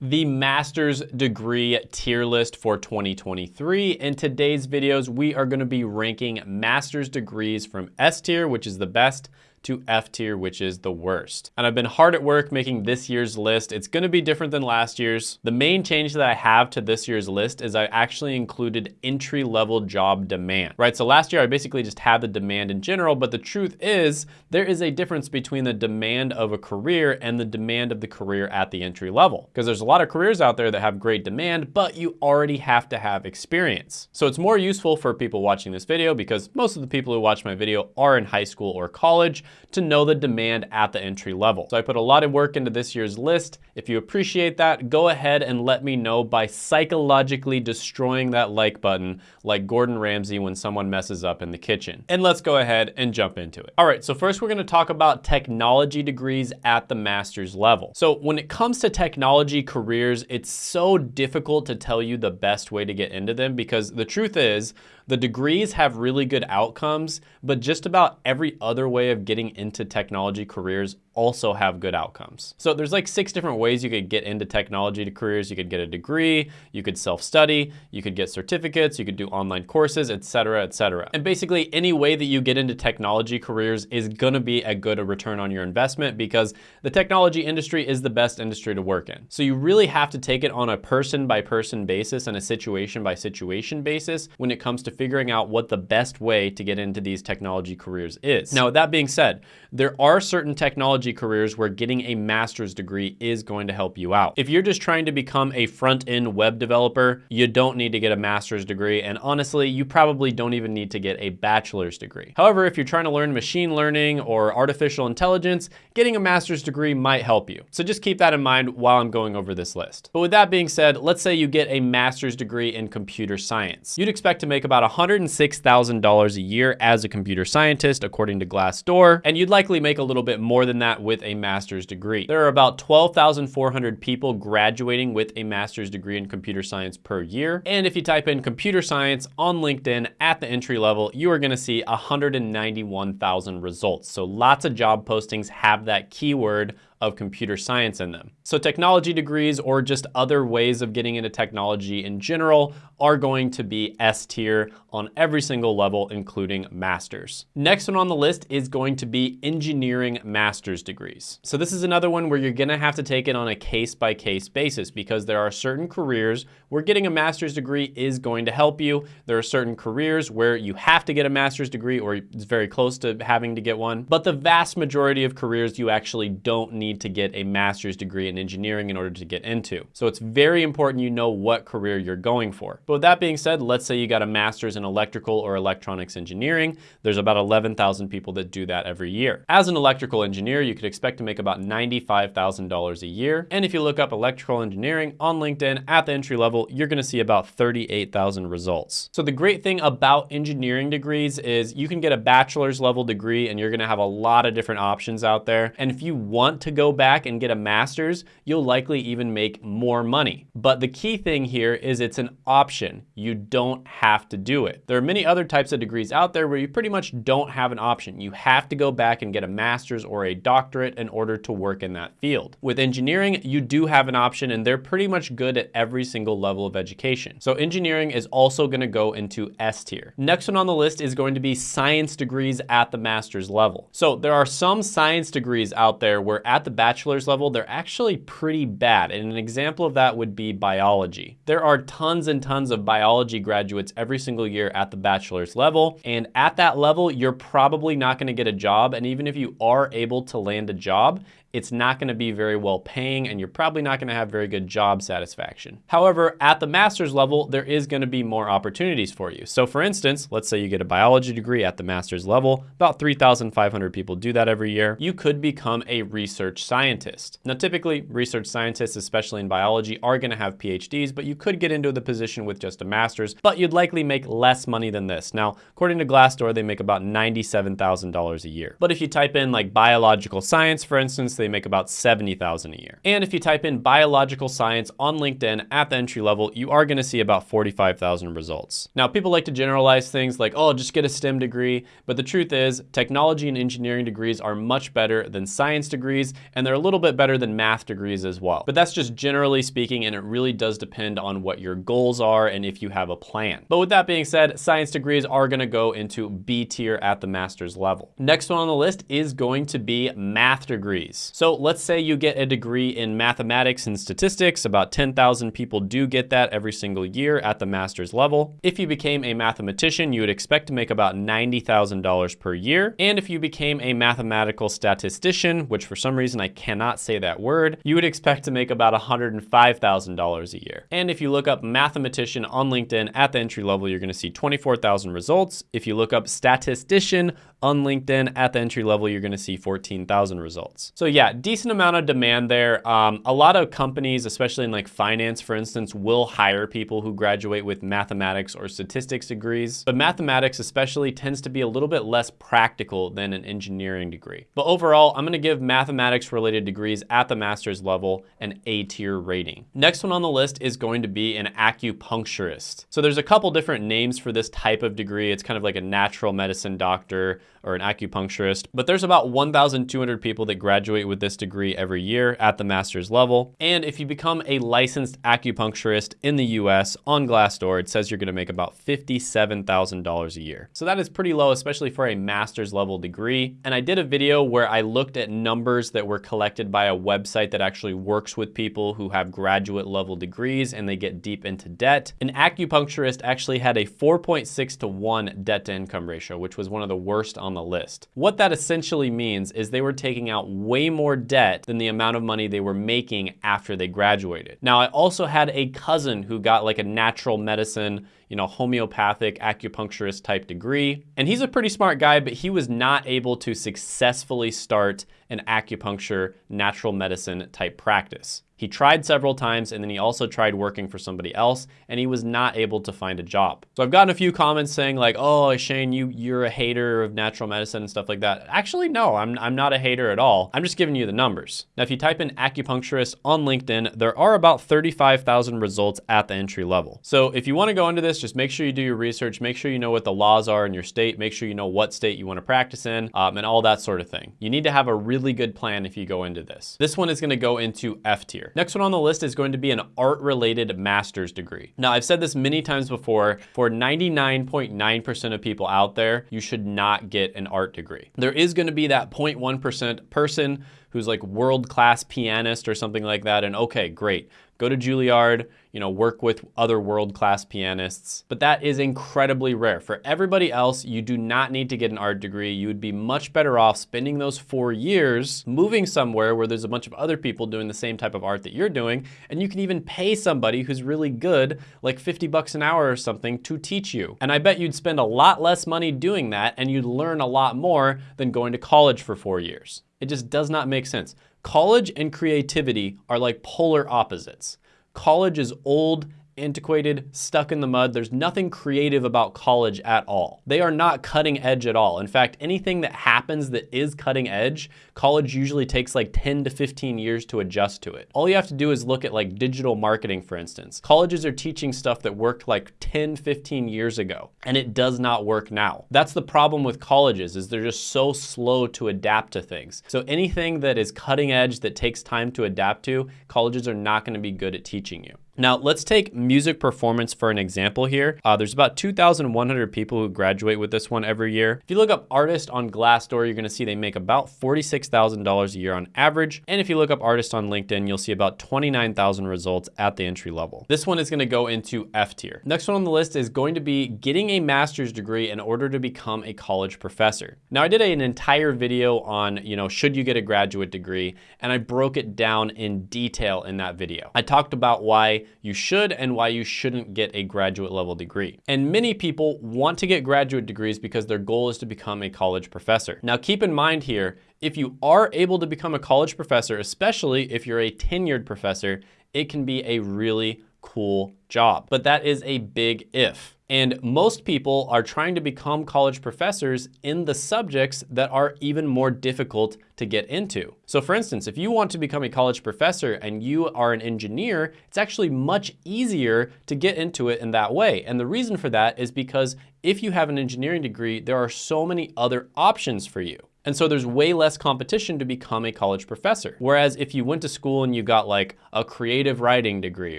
the master's degree tier list for 2023. In today's videos, we are gonna be ranking master's degrees from S tier, which is the best, to F tier, which is the worst. And I've been hard at work making this year's list. It's gonna be different than last year's. The main change that I have to this year's list is I actually included entry level job demand, right? So last year I basically just had the demand in general, but the truth is there is a difference between the demand of a career and the demand of the career at the entry level. Because there's a lot of careers out there that have great demand, but you already have to have experience. So it's more useful for people watching this video because most of the people who watch my video are in high school or college to know the demand at the entry level. So I put a lot of work into this year's list. If you appreciate that, go ahead and let me know by psychologically destroying that like button like Gordon Ramsay when someone messes up in the kitchen. And let's go ahead and jump into it. All right, so first we're gonna talk about technology degrees at the master's level. So when it comes to technology careers, it's so difficult to tell you the best way to get into them because the truth is, the degrees have really good outcomes, but just about every other way of getting into technology careers also have good outcomes. So there's like six different ways you could get into technology careers. You could get a degree, you could self-study, you could get certificates, you could do online courses, etc., etc. And basically any way that you get into technology careers is gonna be a good return on your investment because the technology industry is the best industry to work in. So you really have to take it on a person by person basis and a situation by situation basis when it comes to figuring out what the best way to get into these technology careers is. Now, with that being said, there are certain technology technology careers where getting a master's degree is going to help you out. If you're just trying to become a front-end web developer, you don't need to get a master's degree. And honestly, you probably don't even need to get a bachelor's degree. However, if you're trying to learn machine learning or artificial intelligence, getting a master's degree might help you. So just keep that in mind while I'm going over this list. But with that being said, let's say you get a master's degree in computer science. You'd expect to make about $106,000 a year as a computer scientist, according to Glassdoor, and you'd likely make a little bit more than that with a master's degree. There are about 12,400 people graduating with a master's degree in computer science per year. And if you type in computer science on LinkedIn at the entry level, you are gonna see 191,000 results. So lots of job postings have that keyword of computer science in them. So technology degrees or just other ways of getting into technology in general are going to be S tier on every single level, including masters. Next one on the list is going to be engineering master's degrees. So this is another one where you're gonna have to take it on a case by case basis because there are certain careers where getting a master's degree is going to help you. There are certain careers where you have to get a master's degree or it's very close to having to get one. But the vast majority of careers you actually don't need need to get a master's degree in engineering in order to get into. So it's very important you know what career you're going for. But with that being said, let's say you got a master's in electrical or electronics engineering. There's about 11,000 people that do that every year. As an electrical engineer, you could expect to make about $95,000 a year. And if you look up electrical engineering on LinkedIn at the entry level, you're gonna see about 38,000 results. So the great thing about engineering degrees is you can get a bachelor's level degree and you're gonna have a lot of different options out there. And if you want to go back and get a master's, you'll likely even make more money. But the key thing here is it's an option. You don't have to do it. There are many other types of degrees out there where you pretty much don't have an option. You have to go back and get a master's or a doctorate in order to work in that field. With engineering, you do have an option and they're pretty much good at every single level of education. So engineering is also gonna go into S tier. Next one on the list is going to be science degrees at the master's level. So there are some science degrees out there where at the the bachelor's level, they're actually pretty bad. And an example of that would be biology. There are tons and tons of biology graduates every single year at the bachelor's level. And at that level, you're probably not gonna get a job. And even if you are able to land a job, it's not gonna be very well paying and you're probably not gonna have very good job satisfaction. However, at the master's level, there is gonna be more opportunities for you. So for instance, let's say you get a biology degree at the master's level, about 3,500 people do that every year. You could become a research scientist. Now, typically research scientists, especially in biology, are gonna have PhDs, but you could get into the position with just a master's, but you'd likely make less money than this. Now, according to Glassdoor, they make about $97,000 a year. But if you type in like biological science, for instance, they make about 70,000 a year. And if you type in biological science on LinkedIn at the entry level, you are gonna see about 45,000 results. Now, people like to generalize things like, oh, just get a STEM degree, but the truth is technology and engineering degrees are much better than science degrees, and they're a little bit better than math degrees as well. But that's just generally speaking, and it really does depend on what your goals are and if you have a plan. But with that being said, science degrees are gonna go into B tier at the master's level. Next one on the list is going to be math degrees. So let's say you get a degree in mathematics and statistics, about 10,000 people do get that every single year at the master's level. If you became a mathematician, you would expect to make about $90,000 per year. And if you became a mathematical statistician, which for some reason I cannot say that word, you would expect to make about $105,000 a year. And if you look up mathematician on LinkedIn at the entry level, you're gonna see 24,000 results. If you look up statistician on LinkedIn at the entry level, you're gonna see 14,000 results. So yeah, decent amount of demand there. Um, a lot of companies, especially in like finance, for instance, will hire people who graduate with mathematics or statistics degrees. But mathematics especially tends to be a little bit less practical than an engineering degree. But overall, I'm gonna give mathematics related degrees at the master's level an A tier rating. Next one on the list is going to be an acupuncturist. So there's a couple different names for this type of degree. It's kind of like a natural medicine doctor or an acupuncturist, but there's about 1,200 people that graduate with this degree every year at the master's level. And if you become a licensed acupuncturist in the US on Glassdoor, it says you're gonna make about $57,000 a year. So that is pretty low, especially for a master's level degree. And I did a video where I looked at numbers that were collected by a website that actually works with people who have graduate level degrees and they get deep into debt. An acupuncturist actually had a 4.6 to 1 debt to income ratio, which was one of the worst on the list. What that essentially means is they were taking out way more debt than the amount of money they were making after they graduated. Now, I also had a cousin who got like a natural medicine you know, homeopathic acupuncturist type degree. And he's a pretty smart guy, but he was not able to successfully start an acupuncture natural medicine type practice. He tried several times and then he also tried working for somebody else and he was not able to find a job. So I've gotten a few comments saying like, oh, Shane, you, you're a hater of natural medicine and stuff like that. Actually, no, I'm, I'm not a hater at all. I'm just giving you the numbers. Now, if you type in acupuncturist on LinkedIn, there are about 35,000 results at the entry level. So if you wanna go into this, just make sure you do your research, make sure you know what the laws are in your state, make sure you know what state you wanna practice in, um, and all that sort of thing. You need to have a really good plan if you go into this. This one is gonna go into F tier. Next one on the list is going to be an art-related master's degree. Now, I've said this many times before, for 99.9% of people out there, you should not get an art degree. There is gonna be that 0.1% person who's like world-class pianist or something like that, and okay, great go to Juilliard, you know, work with other world-class pianists. But that is incredibly rare. For everybody else, you do not need to get an art degree. You would be much better off spending those four years moving somewhere where there's a bunch of other people doing the same type of art that you're doing, and you can even pay somebody who's really good, like 50 bucks an hour or something, to teach you. And I bet you'd spend a lot less money doing that, and you'd learn a lot more than going to college for four years. It just does not make sense. College and creativity are like polar opposites. College is old antiquated, stuck in the mud. There's nothing creative about college at all. They are not cutting edge at all. In fact, anything that happens that is cutting edge, college usually takes like 10 to 15 years to adjust to it. All you have to do is look at like digital marketing, for instance. Colleges are teaching stuff that worked like 10, 15 years ago, and it does not work now. That's the problem with colleges is they're just so slow to adapt to things. So anything that is cutting edge that takes time to adapt to, colleges are not gonna be good at teaching you. Now let's take music performance for an example here. Uh, there's about 2,100 people who graduate with this one every year. If you look up artist on Glassdoor, you're gonna see they make about $46,000 a year on average. And if you look up artist on LinkedIn, you'll see about 29,000 results at the entry level. This one is gonna go into F tier. Next one on the list is going to be getting a master's degree in order to become a college professor. Now I did an entire video on, you know, should you get a graduate degree? And I broke it down in detail in that video. I talked about why you should and why you shouldn't get a graduate level degree. And many people want to get graduate degrees because their goal is to become a college professor. Now keep in mind here, if you are able to become a college professor, especially if you're a tenured professor, it can be a really cool job. But that is a big if. And most people are trying to become college professors in the subjects that are even more difficult to get into. So for instance, if you want to become a college professor and you are an engineer, it's actually much easier to get into it in that way. And the reason for that is because if you have an engineering degree, there are so many other options for you. And so there's way less competition to become a college professor. Whereas if you went to school and you got like a creative writing degree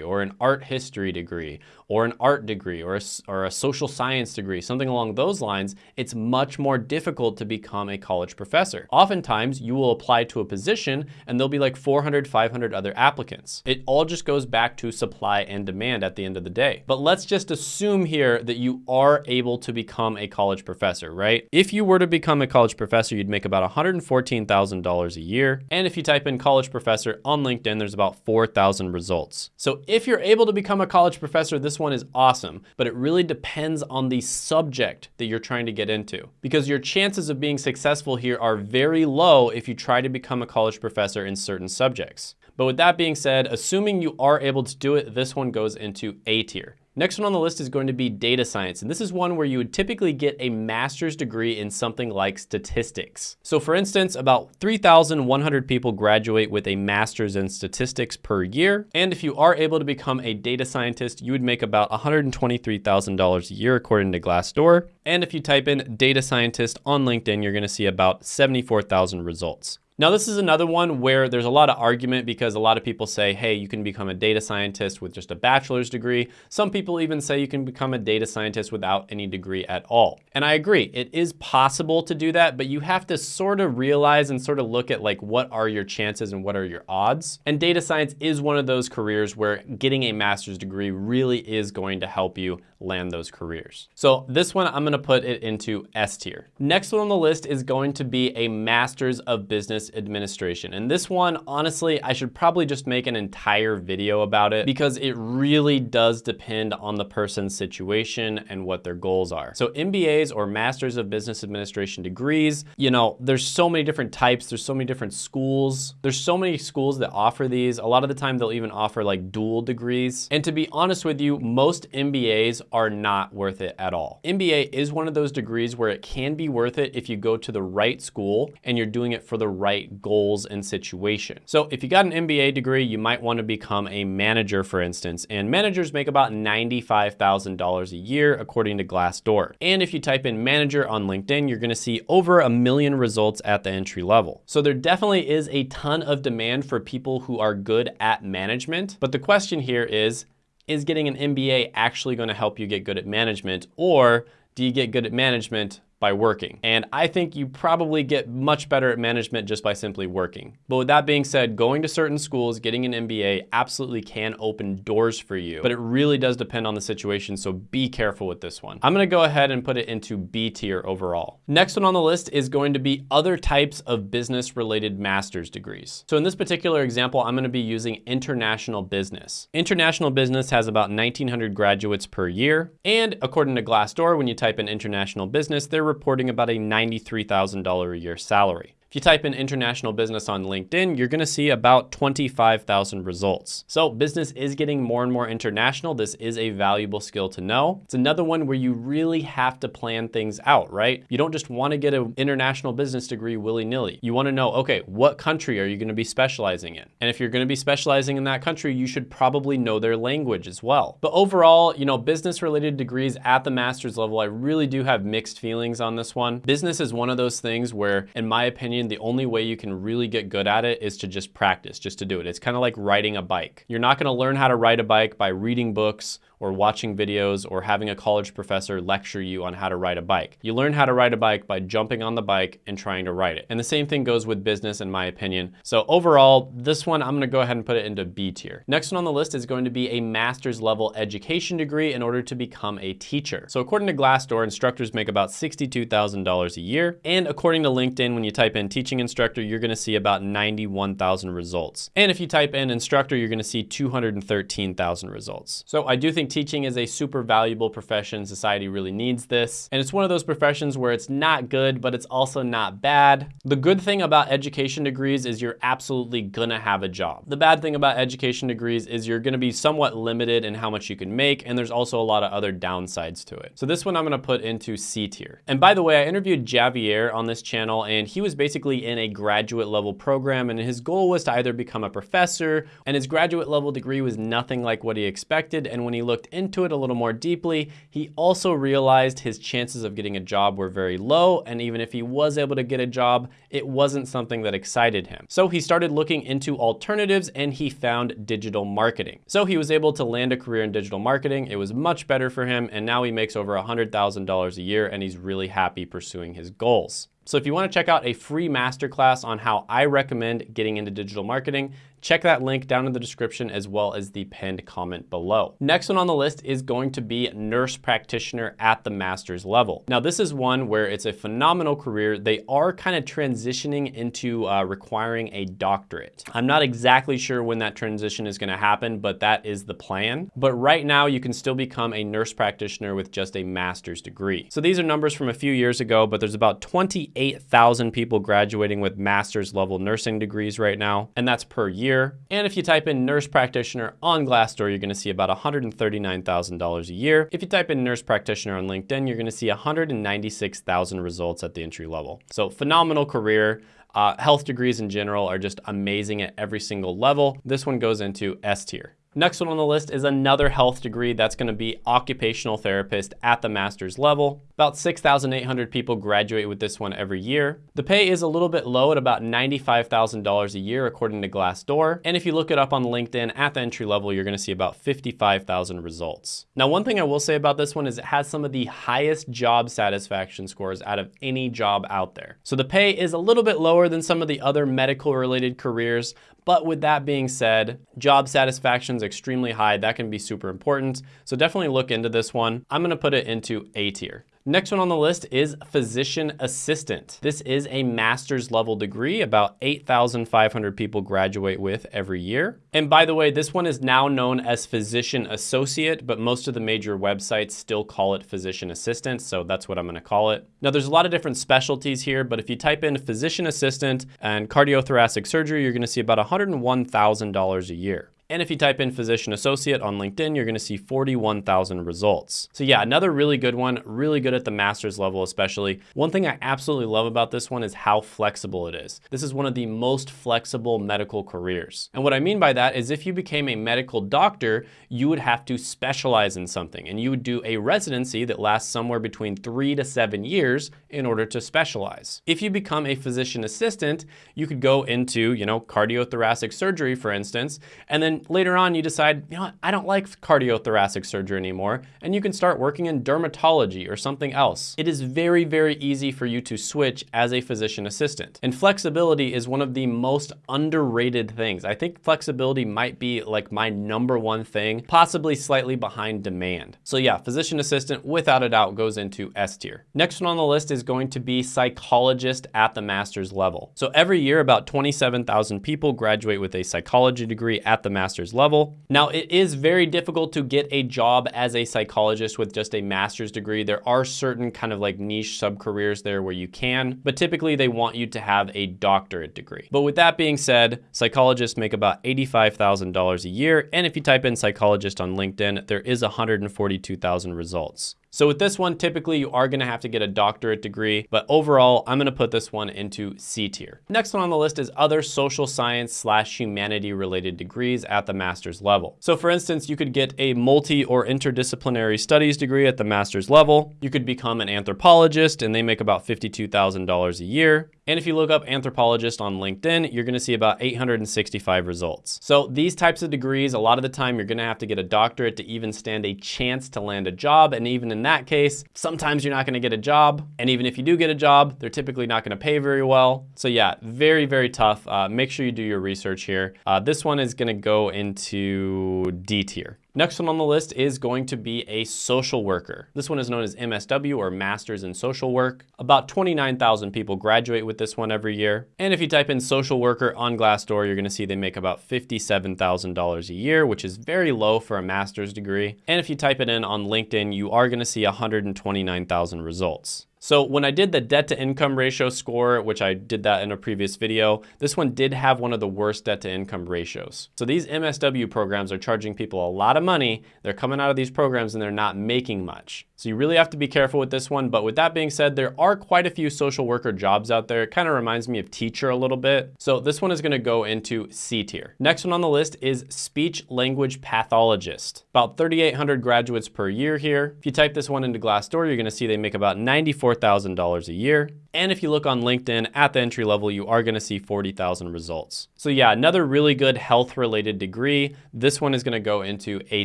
or an art history degree or an art degree or a, or a social science degree, something along those lines, it's much more difficult to become a college professor. Oftentimes you will apply to a position and there'll be like 400, 500 other applicants. It all just goes back to supply and demand at the end of the day. But let's just assume here that you are able to become a college professor, right? If you were to become a college professor, you'd make about $114,000 a year. And if you type in college professor on LinkedIn, there's about 4,000 results. So if you're able to become a college professor, this one is awesome, but it really depends on the subject that you're trying to get into because your chances of being successful here are very low if you try to become a college professor in certain subjects. But with that being said, assuming you are able to do it, this one goes into A tier. Next one on the list is going to be data science, and this is one where you would typically get a master's degree in something like statistics. So for instance, about 3,100 people graduate with a master's in statistics per year, and if you are able to become a data scientist, you would make about $123,000 a year according to Glassdoor, and if you type in data scientist on LinkedIn, you're gonna see about 74,000 results. Now, this is another one where there's a lot of argument because a lot of people say, hey, you can become a data scientist with just a bachelor's degree. Some people even say you can become a data scientist without any degree at all. And I agree, it is possible to do that, but you have to sort of realize and sort of look at like, what are your chances and what are your odds? And data science is one of those careers where getting a master's degree really is going to help you land those careers. So this one, I'm gonna put it into S tier. Next one on the list is going to be a master's of business administration. And this one, honestly, I should probably just make an entire video about it because it really does depend on the person's situation and what their goals are. So MBAs or Masters of Business Administration degrees, you know, there's so many different types, there's so many different schools. There's so many schools that offer these. A lot of the time they'll even offer like dual degrees. And to be honest with you, most MBAs are not worth it at all. MBA is one of those degrees where it can be worth it if you go to the right school and you're doing it for the right goals and situation. So if you got an MBA degree, you might want to become a manager, for instance, and managers make about $95,000 a year, according to Glassdoor. And if you type in manager on LinkedIn, you're going to see over a million results at the entry level. So there definitely is a ton of demand for people who are good at management. But the question here is, is getting an MBA actually going to help you get good at management or do you get good at management by working. And I think you probably get much better at management just by simply working. But with that being said, going to certain schools, getting an MBA absolutely can open doors for you, but it really does depend on the situation, so be careful with this one. I'm gonna go ahead and put it into B tier overall. Next one on the list is going to be other types of business related master's degrees. So in this particular example, I'm gonna be using international business. International business has about 1,900 graduates per year, and according to Glassdoor, when you type in international business, they're reporting about a $93,000 a year salary. If you type in international business on LinkedIn, you're gonna see about 25,000 results. So business is getting more and more international. This is a valuable skill to know. It's another one where you really have to plan things out, right? You don't just wanna get an international business degree willy-nilly. You wanna know, okay, what country are you gonna be specializing in? And if you're gonna be specializing in that country, you should probably know their language as well. But overall, you know, business related degrees at the master's level, I really do have mixed feelings on this one. Business is one of those things where, in my opinion, opinion, the only way you can really get good at it is to just practice, just to do it. It's kind of like riding a bike. You're not gonna learn how to ride a bike by reading books or watching videos or having a college professor lecture you on how to ride a bike. You learn how to ride a bike by jumping on the bike and trying to ride it. And the same thing goes with business in my opinion. So overall, this one, I'm gonna go ahead and put it into B tier. Next one on the list is going to be a master's level education degree in order to become a teacher. So according to Glassdoor, instructors make about $62,000 a year. And according to LinkedIn, when you type in teaching instructor, you're gonna see about 91,000 results. And if you type in instructor, you're gonna see 213,000 results. So I do think think teaching is a super valuable profession. Society really needs this. And it's one of those professions where it's not good, but it's also not bad. The good thing about education degrees is you're absolutely gonna have a job. The bad thing about education degrees is you're gonna be somewhat limited in how much you can make, and there's also a lot of other downsides to it. So this one I'm gonna put into C tier. And by the way, I interviewed Javier on this channel, and he was basically in a graduate level program, and his goal was to either become a professor, and his graduate level degree was nothing like what he expected, and when he looked into it a little more deeply, he also realized his chances of getting a job were very low, and even if he was able to get a job, it wasn't something that excited him. So he started looking into alternatives and he found digital marketing. So he was able to land a career in digital marketing. It was much better for him, and now he makes over $100,000 a year, and he's really happy pursuing his goals. So if you wanna check out a free masterclass on how I recommend getting into digital marketing, check that link down in the description as well as the pinned comment below. Next one on the list is going to be nurse practitioner at the master's level. Now this is one where it's a phenomenal career. They are kind of transitioning into uh, requiring a doctorate. I'm not exactly sure when that transition is gonna happen, but that is the plan. But right now you can still become a nurse practitioner with just a master's degree. So these are numbers from a few years ago, but there's about 28,000 people graduating with master's level nursing degrees right now, and that's per year year. And if you type in nurse practitioner on Glassdoor, you're gonna see about $139,000 a year. If you type in nurse practitioner on LinkedIn, you're gonna see 196,000 results at the entry level. So phenomenal career. Uh, health degrees in general are just amazing at every single level. This one goes into S tier. Next one on the list is another health degree that's gonna be occupational therapist at the master's level. About 6,800 people graduate with this one every year. The pay is a little bit low at about $95,000 a year according to Glassdoor. And if you look it up on LinkedIn at the entry level, you're gonna see about 55,000 results. Now, one thing I will say about this one is it has some of the highest job satisfaction scores out of any job out there. So the pay is a little bit lower than some of the other medical related careers, but with that being said, job satisfaction is extremely high. That can be super important. So definitely look into this one. I'm gonna put it into A tier. Next one on the list is physician assistant. This is a master's level degree, about 8,500 people graduate with every year. And by the way, this one is now known as physician associate, but most of the major websites still call it physician assistant, so that's what I'm gonna call it. Now there's a lot of different specialties here, but if you type in physician assistant and cardiothoracic surgery, you're gonna see about $101,000 a year. And if you type in physician associate on LinkedIn, you're gonna see 41,000 results. So yeah, another really good one, really good at the master's level especially. One thing I absolutely love about this one is how flexible it is. This is one of the most flexible medical careers. And what I mean by that is if you became a medical doctor, you would have to specialize in something and you would do a residency that lasts somewhere between three to seven years in order to specialize. If you become a physician assistant, you could go into, you know, cardiothoracic surgery, for instance, and then later on you decide, you know what, I don't like cardiothoracic surgery anymore, and you can start working in dermatology or something else. It is very, very easy for you to switch as a physician assistant. And flexibility is one of the most underrated things. I think flexibility might be like my number one thing, possibly slightly behind demand. So yeah, physician assistant without a doubt goes into S tier. Next one on the list is going to be psychologist at the master's level. So every year about 27,000 people graduate with a psychology degree at the master's master's level. Now, it is very difficult to get a job as a psychologist with just a master's degree. There are certain kind of like niche sub-careers there where you can, but typically they want you to have a doctorate degree. But with that being said, psychologists make about $85,000 a year. And if you type in psychologist on LinkedIn, there is 142,000 results. So with this one, typically you are gonna have to get a doctorate degree, but overall, I'm gonna put this one into C tier. Next one on the list is other social science slash humanity related degrees at the master's level. So for instance, you could get a multi or interdisciplinary studies degree at the master's level. You could become an anthropologist and they make about $52,000 a year. And if you look up anthropologist on LinkedIn, you're gonna see about 865 results. So these types of degrees, a lot of the time you're gonna have to get a doctorate to even stand a chance to land a job. And even in that case, sometimes you're not gonna get a job. And even if you do get a job, they're typically not gonna pay very well. So yeah, very, very tough. Uh, make sure you do your research here. Uh, this one is gonna go into D tier. Next one on the list is going to be a social worker. This one is known as MSW or Masters in Social Work. About 29,000 people graduate with this one every year. And if you type in social worker on Glassdoor, you're gonna see they make about $57,000 a year, which is very low for a master's degree. And if you type it in on LinkedIn, you are gonna see 129,000 results. So when I did the debt to income ratio score, which I did that in a previous video, this one did have one of the worst debt to income ratios. So these MSW programs are charging people a lot of money. They're coming out of these programs and they're not making much. So you really have to be careful with this one. But with that being said, there are quite a few social worker jobs out there. It kind of reminds me of teacher a little bit. So this one is gonna go into C tier. Next one on the list is speech language pathologist. About 3,800 graduates per year here. If you type this one into Glassdoor, you're gonna see they make about 94 $4,000 a year. And if you look on LinkedIn at the entry level, you are gonna see 40,000 results. So yeah, another really good health related degree. This one is gonna go into A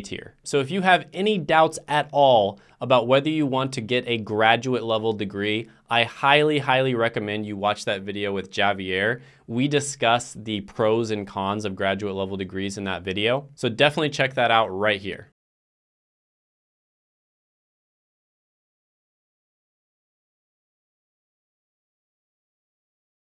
tier. So if you have any doubts at all about whether you want to get a graduate level degree, I highly, highly recommend you watch that video with Javier. We discuss the pros and cons of graduate level degrees in that video. So definitely check that out right here.